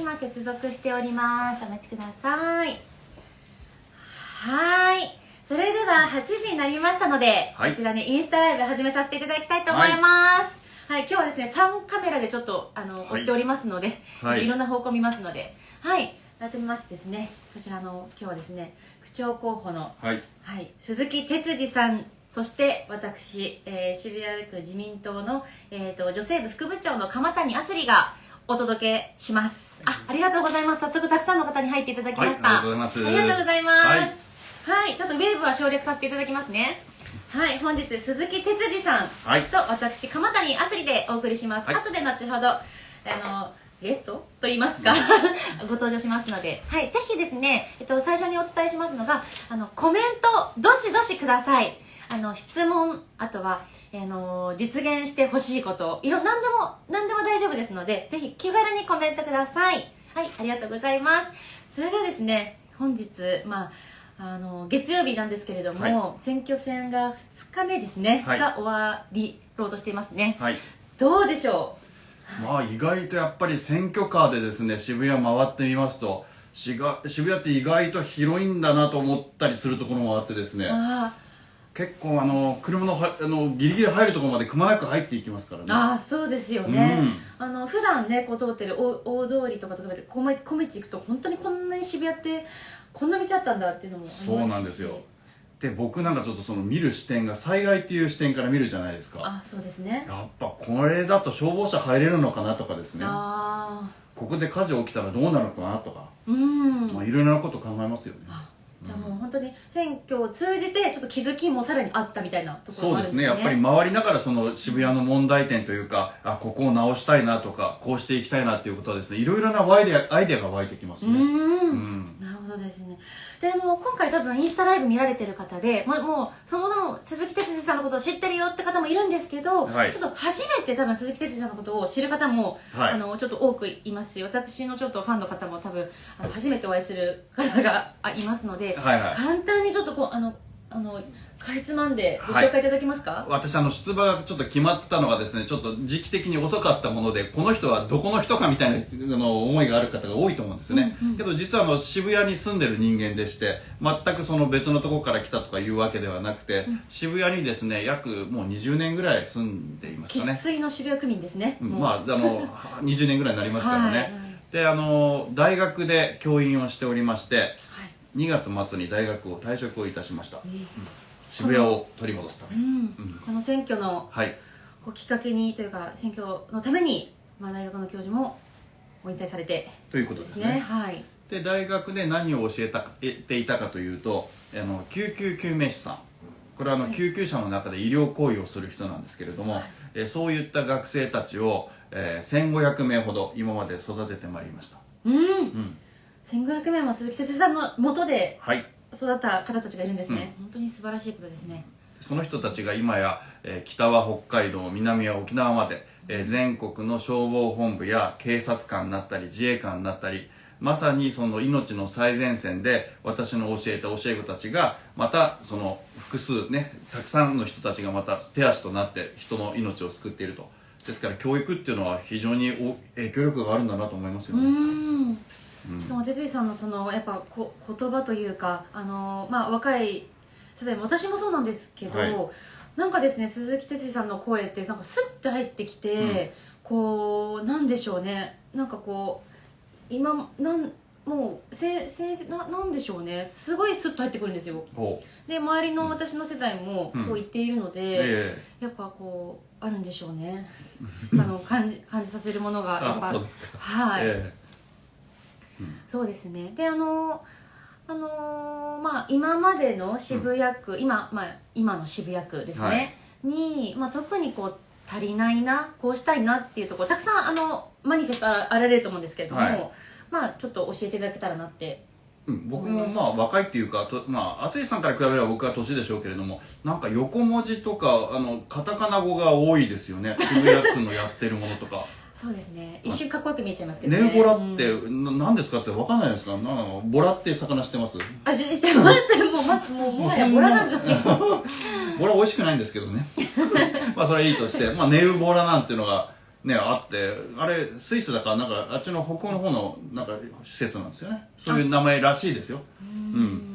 今接続しております。お待ちください。はい。それでは8時になりましたので、はい。こちらねインスタライブ始めさせていただきたいと思います。はい、今日はですね3カメラでちょっとあの、はい。追っておりますので、はい。い、ろんな方向見ますので。はい。改めましてですねこちらの今日はですね区長候補のはい。はい、鈴木哲司さんそして私、えー渋谷区自民党の、えー、と女性部副部長の鎌谷あすりがお届けします。あありがとうございます。早速たくさんの方に入っていただきました、はいありがとうございます。ありがとうございます。はい、ちょっとウェーブは省略させていただきますね。はい。本日鈴木哲司さんはい。と私鎌谷あすりでお送りします、はい。後で後ほどあのゲストと言いますか ご登場しますので、はい、ぜひですね、えっと、最初にお伝えしますのがあのコメントどしどしくださいあの質問あとはあの実現してほしいこといろ何でも何でも大丈夫ですのでぜひ気軽にコメントください。はいありがとうございます。それではですね本日まああの月曜日なんですけれども、はい。選挙戦が2日目ですね、はい。が終わりろうとしていますね、はい。どうでしょまあ意外とやっぱり選挙カーでですね渋谷回ってみますとしが渋谷って意外と広いんだなと思ったりするところもあってですね。うあ結構あの車のはあのギリギリ入るところまでくまなく入っていきますからね。ああそうですよね、うん。あの普段ねこう通ってる大大通りとかとかで小道行くと本当にこんなに渋谷ってこんな道あったんだっていうのもありますし。そうなんですよ。で僕なんかちょっとその見る視点が災害っていう視点から見るじゃないですか。あそうですね。やっぱこれだと消防車入れるのかなとかですね。ああここで火事起きたらどうなるのかなとか、うん。まあ、いろいろなこと考えますよね。あじゃあもう本当に選挙を通じてちょっと気づきもさらにあったみたいなところそうですすね。ねやっぱり回りながらその渋谷の問題点というかあここを直したいなとかこうしていきたいなっていうことはですねいろいろなアイデアアイデアが湧いてきますね。うーん。うん。なるほどですね。でも今回多分インスタライブ見られてる方でもうもうそもそも鈴木哲司さんのことを知ってるよって方もいるんですけど、はい。ちょっと初めて多分鈴木哲司さんのことを知る方も、はい。あのちょっと多くいますし私のちょっとファンの方も多分あの初めてお会いする方があいますので、はいはい。簡単にちょっとこうあのあのかいつまんでごはい。紹介いただけますか、私あの出馬がちょっと決まったのがですねちょっと時期的に遅かったものでこの人はどこの人かみたいなあの思いがある方が多いと思うんですよね、けど実はあの渋谷に住んでる人間でして全くその別のところから来たとかいうわけではなくて、渋谷にですね約もう20年ぐらい住んでいます生かね粋の渋谷区民ですね、もう。うんまああの20年ぐらいになりますからね、はい。であの大学で教員をしておりましてはい。2月末に大学を退職をいたしました。えー渋谷を取り戻すためこの選挙のはい。こうきっかけにというか選挙のために、まあ、大学の教授もご引退されて。ということですすね。はい。で大学で何を教えたえていたかというとあの救急救命士さん。これはあの、はい。救急車の中で医療行為をする人なんですけれども、はい。えそういった学生たちを、えー1500名ほど今まで育ててまいりました、うん、うん、1500名も鈴木哲司さんの元ではい育った方たちがいるんですね、本当に素晴らしいことですね。その人たちが今や、えー北は北海道南は沖縄まで、えー全国の消防本部や警察官になったり自衛官になったりまさにその命の最前線で私の教えた教え子たちがまたその複数ねたくさんの人たちがまた手足となって人の命を救っていると。ですから教育っていうのは非常にお影響力があるんだなと思いますようね、んしかも哲司さんのそのやっぱこ言葉というかあの、まあ、若い世代も私もそうなんですけど、はい。なんかですね鈴木哲司さんの声ってなんかスッて入ってきて、こうなんでしょうね。なんかこう今なんもうせせななんでしょうね。すごいスッと入ってくるんですよ。で周りの私の世代もうん。そう言っているので、えやっぱこうあるんでしょうね。あの感じ感じさせるものえがやっぱあそうですか、はい、えそうですね。であのあのーまあ今までの渋谷区、今まあ今の渋谷区ですね、に、まあ、特にこう足りないなこうしたいなっていうところたくさんあのマニフェストあられると思うんですけれども、はい。まあちょっと教えていただけたらなって。うん、僕もまあ若いっていうかとまあ亜生さんから比べれば僕は年でしょうけれどもなんか横文字とかあのカタカナ語が多いですよね。渋谷区のやってるものとかそうですね。一瞬かっこよく見えちゃいますけどね。ネウボラって、うん。な何ですかって分かんないですか？なボラって魚知ってます？あ知ってます。もうまもうもはやボラなんじゃない？かボラ美味しくないんですけどね。まあそれはいいとして、まあ、ネウボラなんていうのがねあってあれスイスだからなんかあっちの北欧の方のなんか施設なんですよね。そういう名前らしいですよ。うん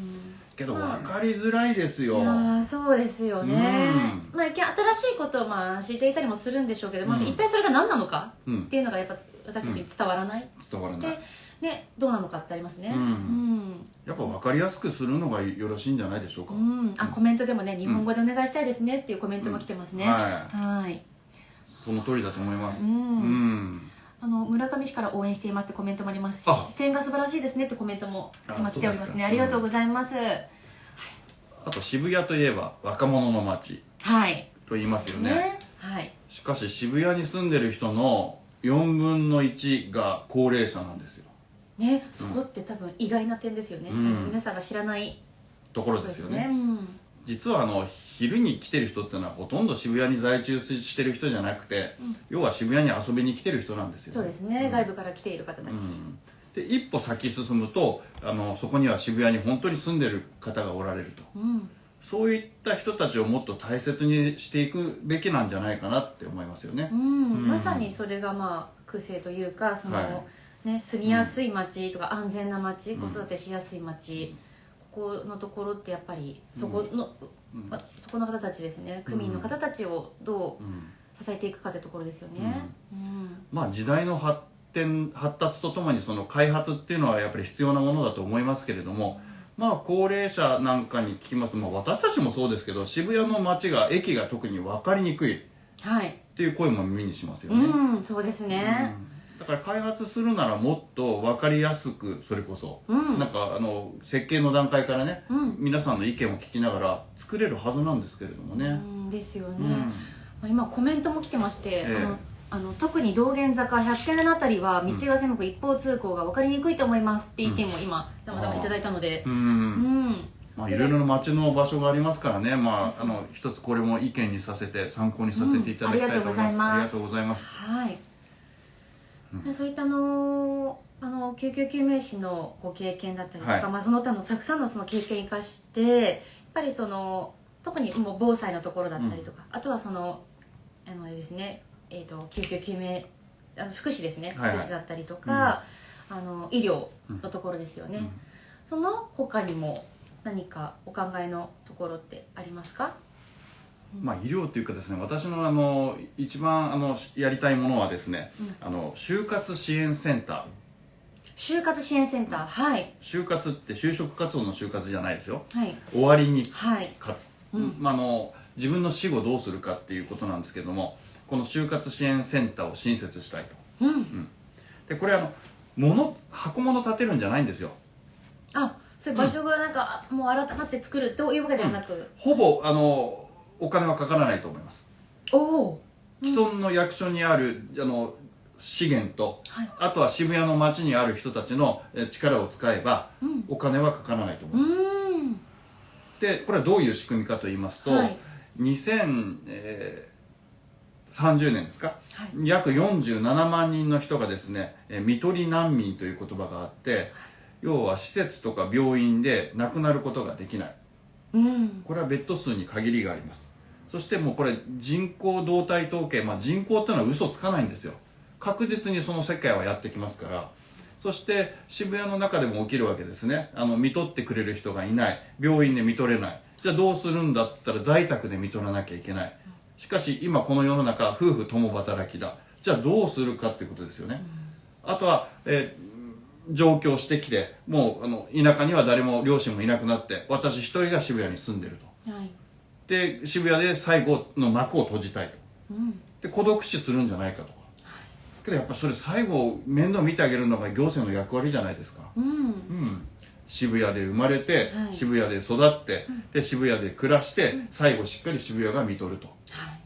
けど分かりづらいですよ、そうですよね、まあ一見新しいことをまあ知っていたりもするんでしょうけど、まずうん一体それが何なのかうん。っていうのがやっぱ私たちに伝わらない、伝わらない。でねどうなのかってありますね。うん。うん。やっぱ分かりやすくするのがよろしいんじゃないでしょうか、うん。あコメントでもね日本語でお願いしたいですねっていうコメントも来てますね、うんははい。その通りだと思います。うん。うんあの村上市から応援していますってコメントもありますあ。し視点が素晴らしいですねってコメントもあ今来ておりますね。ありがとうございます、あと渋谷といえば若者の街はい。と言いますよね。はい。しかし渋谷に住んでる人の4分の1が高齢者なんですよ。ね。そこって多分意外な点ですよね、うん。皆さんが知らないところですよね。うん。実はあの昼に来てる人っていうのはほとんど渋谷に在住してる人じゃなくて、要は渋谷に遊びに来てる人なんですよ。そうですね、外部から来ている方たち、うん。で一歩先進むとあのそこには渋谷に本当に住んでる方がおられると。うん。そういった人たちをもっと大切にしていくべきなんじゃないかなって思いますよね。う、ん。うん。まさにそれがまあ癖というかその、はね、住みやすい街とか安全な街、ん子育てしやすい街、ここのところってやっぱりそこの、うん。まそこの方たちですね。区民の方たちをどううん。支えていくかってところですよね、うん。まあ時代の発展発達とともにその開発っていうのはやっぱり必要なものだと思いますけれども、まあ高齢者なんかに聞きますと、まあ、私たちもそうですけど渋谷の街が駅が特に分かりにくいっはい、ていう声も耳にしますよね、うんそうですね。うんだから開発するならもっと分かりやすくそれこそ、うん。なんかあの設計の段階からね、うん。皆さんの意見を聞きながら作れるはずなんですけれどもね、うんですよね、うん。まあ今コメントも来てまして、ええ。あのあの特に道玄坂100軒目のあたりは道が狭く一方通行が分かりにくいと思いますって意見も今たまたまいただいたので。ううん。んまあ、いろいろな街の場所がありますからね、まあ、あの一つこれも意見にさせて参考にさせていただきたいと思います、うん。ありがありがとうございます。はい、でそういったあのあの救急救命士のご経験だったりとか、はい。まあ、その他のたくさんのその経験を生かしてやっぱりその特にもう防災のところだったりとか、あとはそのあのですね、えー、と救急救命あの福祉ですね、福祉だったりとか、あの医療のところですよね、うん。その他にも何かお考えのところってありますか？まあ、医療というかですね私のあの一番あのやりたいものはですね、あの就活支援センター。就活支援センターはい。就活って就職活動の就活じゃないですよ。はい。終わりにはい。うん。まあ、あの自分の死後どうするかっていうことなんですけどもこの就活支援センターを新設したいと。うん。でこれあの物箱物立てるんじゃないんですよ。あそういう場所がなんか、もう改まって作るというわけではなく、ほぼあのお金はかからないと思います。おお。既存の役所にあるあの資源と、はい。あとは渋谷の街にある人たちのえ力を使えば、うん。お金はかからないと思ういます、でこれはどういう仕組みかと言いますと、はい。2030年ですか、はい。約47万人の人がですねえー看取り難民という言葉があって要は施設とか病院で亡くなることができないうん。これはベッド数に限りがあります。そしてもうこれ人口動態統計、まあ、人口っていうのは嘘つかないんですよ。確実にその世界はやってきますから。そして渋谷の中でも起きるわけですね。あの見取ってくれる人がいない。病院で見取れない。じゃあどうするんだったら在宅で見取らなきゃいけない。しかし今この世の中夫婦共働きだ。じゃあどうするかっていうことですよね、あとは、えー上京してきてもうあの田舎には誰も両親もいなくなって私一人が渋谷に住んでると。はい。で渋谷で最後の幕を閉じたいと。うん。で孤独死するんじゃないかとか。けどやっぱそれ最後面倒見てあげるのが行政の役割じゃないですか。うん。うん。渋谷で生まれて、はい。渋谷で育って、で渋谷で暮らして、最後しっかり渋谷が見とると。はい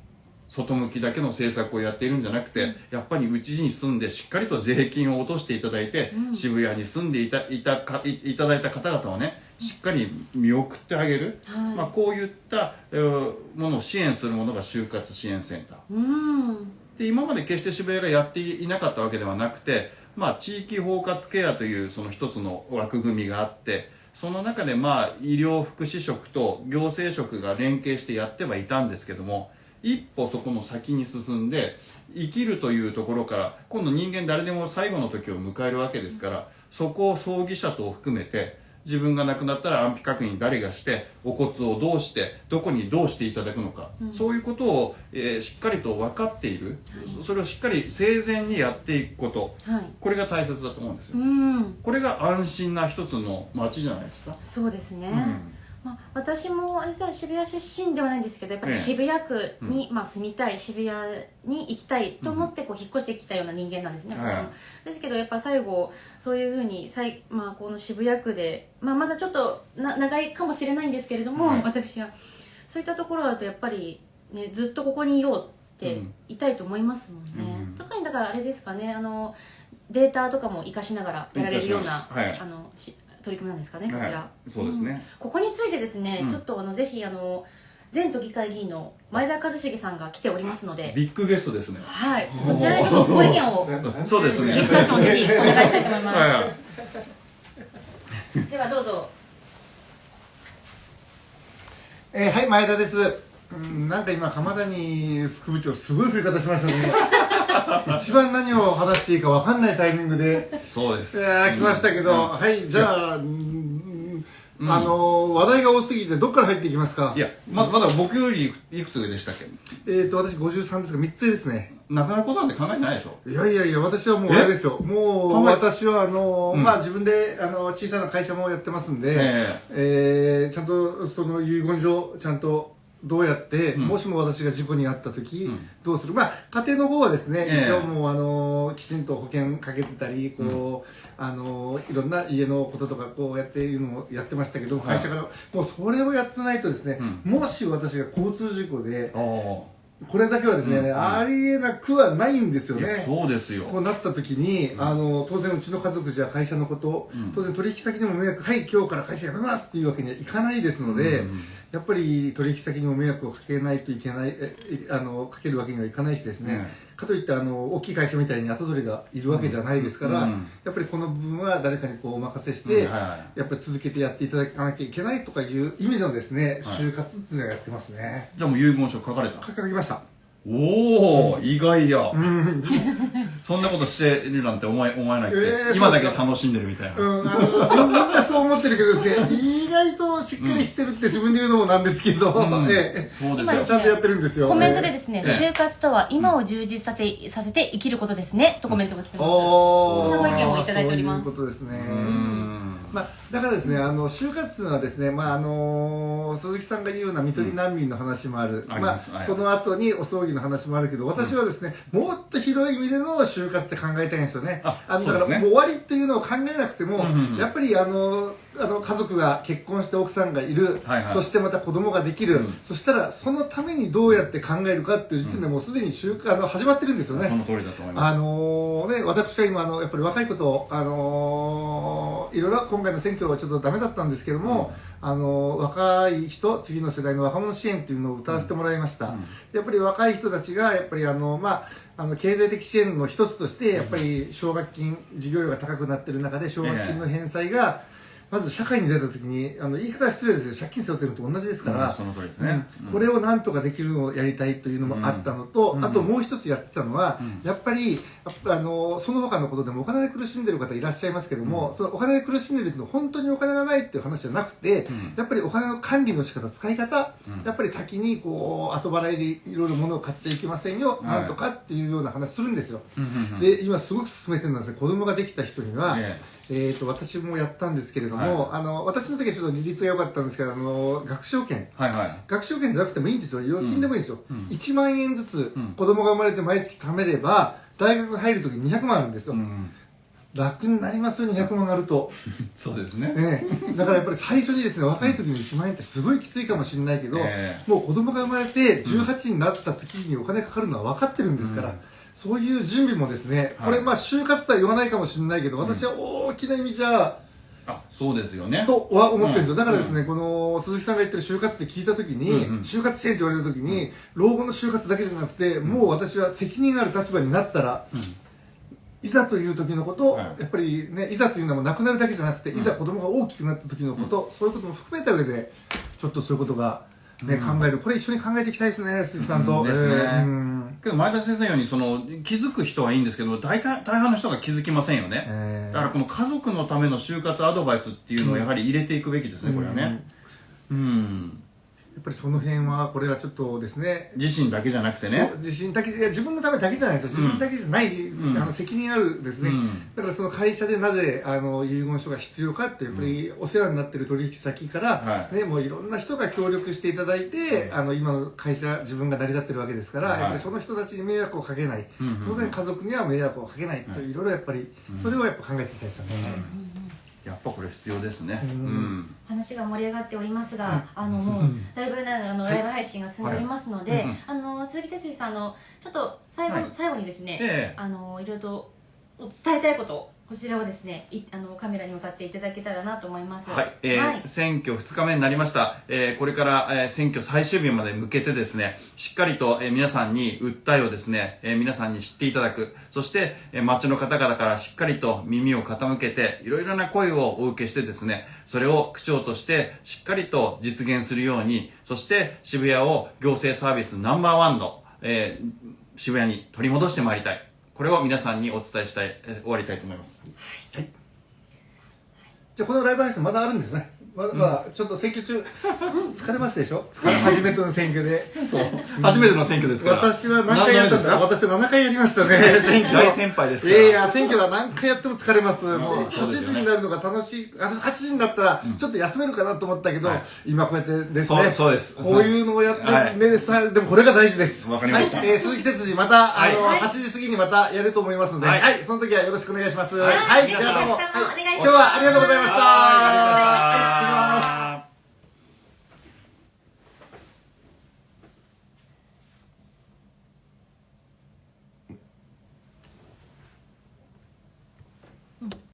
外向きだけの政策をやっているんじゃなくて、やっぱりうちに住んでしっかりと税金を落としていただいて、渋谷に住んでいたいたかいいただいた方々をねしっかり見送ってあげる、はい。まあ、こういった、えーものを支援するものが就活支援センター。うん。で今まで決して渋谷がやっていなかったわけではなくて、まあ、地域包括ケアというその一つの枠組みがあってその中でまあ医療福祉職と行政職が連携してやってはいたんですけども一歩そこの先に進んで生きるというところから今度人間誰でも最後の時を迎えるわけですからそこを葬儀者と含めて自分が亡くなったら安否確認誰がしてお骨をどうしてどこにどうしていただくのか、そういうことを、えーしっかりと分かっている、それをしっかり生前にやっていくこと、はい。これが大切だと思うんですよ、うん。これが安心な一つの街じゃないですか、そうですね、んまあ、私も実は渋谷出身ではないんですけどやっぱりええ。渋谷区に、まあ、住みたい渋谷に行きたいと思ってこう引っ越してきたような人間なんですね、私も、はいですけどやっぱ最後そういうふうにさい、まあ、この渋谷区で、まあ、まだちょっとな長いかもしれないんですけれども、はい。私は。そういったところだとやっぱり、ね、ずっとここにいようってうん。いたいと思いますもんね、うん特にだからあれですかねあのデータとかも活かしながらやられるような、活かしましあのし取り組みなんですかねこちら、はいそうですね。ん。ここについてですね、うん。ちょっとあのぜひあの前都議会議員の前田一茂さんが来ておりますので。ビッグゲストですね。はい。こちらでちょっとご意見を そうですね。ディスカッションをぜひお願いしたいと思います、はい。はいではどうぞ。えーはい前田です。うんなんか今鎌谷副部長すごい振り方しましたね 一番何を話していいか分かんないタイミングで。そうです。いやー来ましたけど、うん。はいじゃあ、うんあのー話題が多すぎてどっから入っていきますか？いやままだ僕よりいくつ上でしたっけ？えっ、と私53ですが3つ上ですね。なかなかことなんて考えてないでしょ。いやいやいや私はもうあれですよ。もう私はあのーうん。まあ自分であの小さな会社もやってますんで、え。えーちゃんとその遺言状ちゃんとどうやって、うん。もしも私が事故に遭った時、うん。どうする？まあ家庭の方はですね、ええ。一応もうあのきちんと保険かけてたりこう、あのいろんな家のこととかこうやっていうのもやってましたけどはい。会社から、もうそれをやってないとですね、もし私が交通事故であこれだけはですね、うんうん。ありえなくはないんですよね。そうですよ。こうなった時に、あの当然うちの家族じゃ会社のこと、うん。当然取引先にも迷惑はい今日から会社辞めますっていうわけにはいかないですので、うんやっぱり取引先にも迷惑をかけないといけないええあのかけるわけにはいかないしですね、かといってあの大きい会社みたいに後取りがいるわけじゃないですから、うん。やっぱりこの部分は誰かにこうお任せして、うんはいはいやっぱり続けてやっていただかなきゃいけないとかいう意味でのですね、はい。就活っていうのをやってますね。じゃあもう遺言書書かれた。書きました。おお、意外や、そんなことしてるなんて思え思えないって、えー今だけ楽しんでるみたいな、うん、あのみんなそう思ってるけどですね意外としっかりしてるって自分で言うのもなんですけど、うん。ええ。そうですよ。今ですちゃんとやってるんですよ。コメントでですね、ええ。就活とは今を充実させさせて生きることですね、とコメントが来てます、おー。そんなご意見をいただいております。そういうことですね。うんまあ、だからですね、あの就活というのはですね、まああの鈴木さんが言うような看取り難民の話もある、ありまあ、その後にお葬儀の話もあるけど、私はですね、もっと広い意味での就活って考えたいんですよね。あのだから、もう終わりっていうのを考えなくても、うんうんうん。やっぱりあのあの家族が結婚して奥さんがいる、はいはい。そしてまた子供ができる、うん。そしたらそのためにどうやって考えるかっていう時点でもうすでに就活あの始まってるんですよね。その通りだと思います。あのね、私は今あの、やっぱり若いこと、あのいろいろ今回の選挙はちょっとダメだったんですけども、あの若い人、次の世代の若者支援というのを歌わせてもらいました。うん。やっぱり若い人たちが、やっぱりあの、まあ、あの経済的支援の一つとして、やっぱり奨学金、授業料が高くなっている中で、奨学金の返済が、まず社会に出たときに、あの言い方は失礼ですけど、借金背負ってるのと同じですから、うんその通りですね、うんこれをなんとかできるのをやりたいというのもあったのと、うん。あともう一つやってたのは、うん。やっぱりあのその他のことでもお金で苦しんでる方いらっしゃいますけども、そのお金で苦しんでるっていうのは本当にお金がないっていう話じゃなくて、うん。やっぱりお金の管理の仕方使い方、うん。やっぱり先にこう後払いでいろいろ物を買っちゃいけませんよ、はいなんとかっていうような話するんですよ。で今すごく進めてるのはですね子供ができた人には、ええー、と私もやったんですけれども、あの私の時はちょっと利率が良かったんですけどあの学資保険。はいはい。学資保険じゃなくてもいいんですよ。預金でもいいん。ですよ、うん。1万円ずつうん。子供が生まれて毎月貯めれば大学入る時に200万あるんですよ、うん楽になりますよ200万あると、そうですね、ええ。だからやっぱり最初にですね若い時に1万円ってすごいきついかもしれないけど、えもう子供が生まれて18になった時にお金かかるのは分かってるんですから、うんそういう準備もですね、はい。これまあ就活とは言わないかもしれないけど私は大きな意味じゃ、あそうですよね。とは思ってるんですよ、うん。だからですね、この鈴木さんが言ってる就活って聞いたときに、うんうん。就活支援って言われたときに、老後の就活だけじゃなくて、もう私は責任ある立場になったら、いざという時のこと、はい。やっぱりね、いざというのもなくなるだけじゃなくて、いざ子供が大きくなった時のこと、そういうことも含めた上で、ちょっとそういうことがね、考える。これ一緒に考えていきたいですね、鈴木さんと。うんですね。けど前田先生のようにその気づく人はいいんですけど大体大半の人が気づきませんよね、えー。だからこの家族のための就活アドバイスっていうのをやはり入れていくべきですね、これはね。うんやっぱりその辺は、これはちょっとですね、自身だけじゃなくてね。自信だけいや自分のためだけじゃないですよ。自分だけじゃない、ん。あの責任あるですね、うん。だからその会社でなぜあの遺言書が必要かってやっぱりお世話になってる取引先から、はい。ね、もういろんな人が協力していただいて、あの今の会社自分が成り立ってるわけですから、はい。やっぱりその人たちに迷惑をかけない、うんうん当然家族には迷惑をかけないとい。ろいろやっぱり、それをやっぱ考えていきたいですよね、やっぱこれ必要ですね。ううん。ん、話が盛り上がっておりますが、あのもう だいぶねあのライブ配信が進んでおりますので、はい。うんあの鈴木哲司さんあのちょっと最後,、はい。最後にですね、ええ。あのいろいろと伝えたいことをこちらをですねいあのカメラに向かっていただけたらなと思います。はい、えーはい。選挙2日目になりました、えーこれから、えー選挙最終日まで向けてですねしっかりと、えー皆さんに訴えをですね、えー皆さんに知っていただく。そして、えー街の方々からしっかりと耳を傾けていろいろな声をお受けしてですねそれを区長としてしっかりと実現するようにそして渋谷を行政サービスナンバーワンの、えー渋谷に取り戻してまいりたいこれを皆さんにお伝えしたい、えー終わりたいと思います。じゃあこのライブ配信まだあるんですねまだまだちょっと選挙中、疲れましたでしょ？疲れ初めての選挙で。そう。初めての選挙ですから。私は何回やったんですか？私は7回やりましたね、選挙。大先輩ですから。いやいや、選挙は何回やっても疲れます。もう8そうですよね。時になるのが楽しい。あ8時になったら、ちょっと休めるかなと思ったけど、はい。今こうやってですそうね。そうです。こういうのをやって、はい。ねさでもこれが大事です。わかりました。はい、えー鈴木哲司、また、あの、はい。8時過ぎにまたやると思いますので、は、はい。いその時はよろしくお願いします。はい。じゃあどうも。今日はありがとうございました。